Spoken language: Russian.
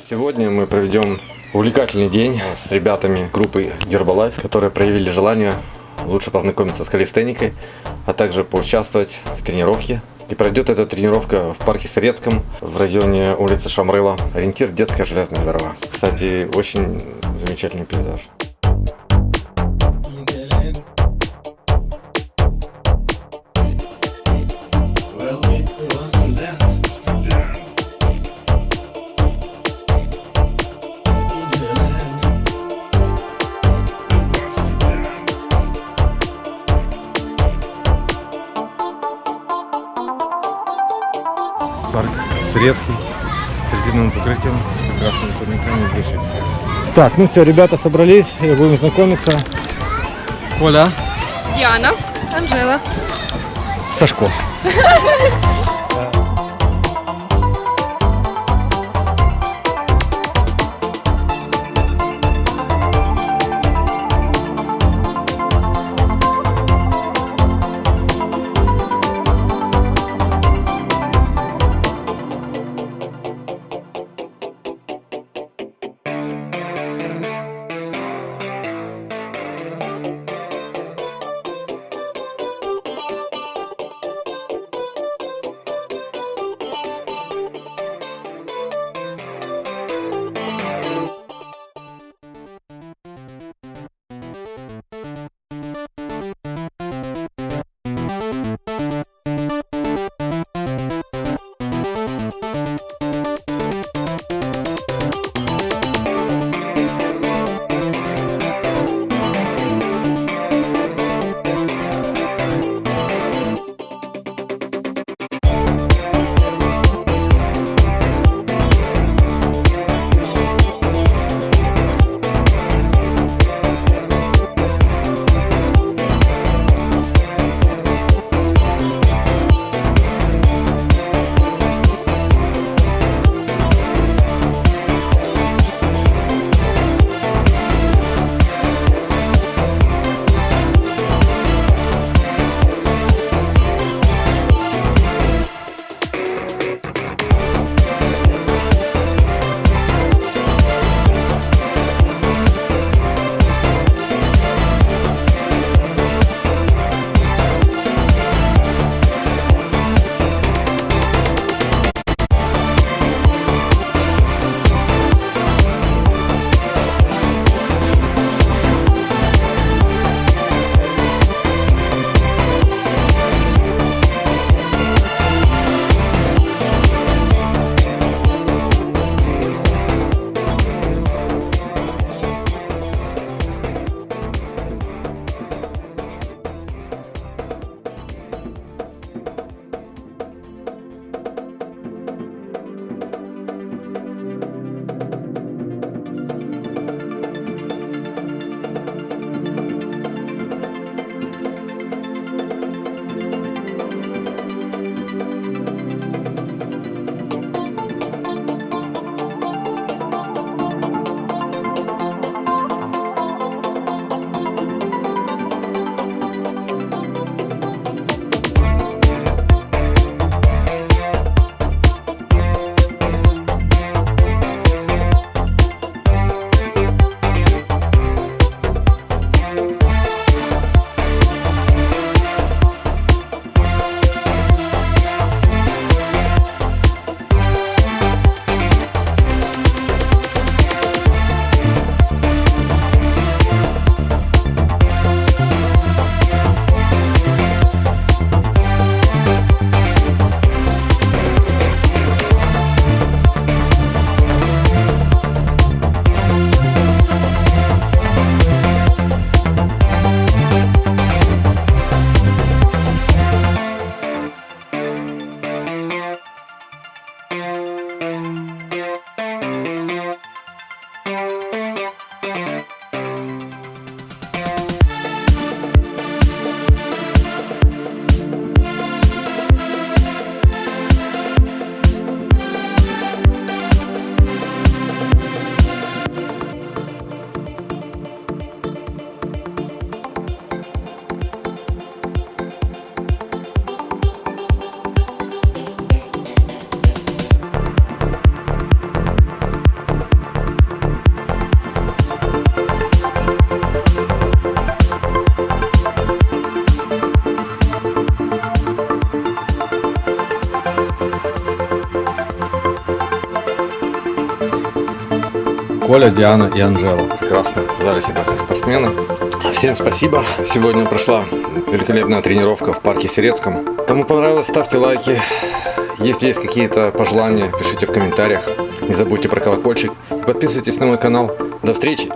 Сегодня мы проведем увлекательный день с ребятами группы Herbalife, которые проявили желание лучше познакомиться с калистеникой, а также поучаствовать в тренировке. И пройдет эта тренировка в парке Сырецком в районе улицы Шамрыла. Ориентир детская железная дорога. Кстати, очень замечательный пейзаж. Парк Сырецкий с резиновым покрытием, красными турниками и выше. Так, ну все, ребята собрались, будем знакомиться. Коля, Діана, Анжела. Сашко. Коля, Диана и Анжела. Прекрасно, дали себя спортсмены. Всем спасибо. Сегодня прошла великолепная тренировка в парке Серецком. Кому понравилось, ставьте лайки. Если есть какие-то пожелания, пишите в комментариях. Не забудьте про колокольчик. Подписывайтесь на мой канал. До встречи!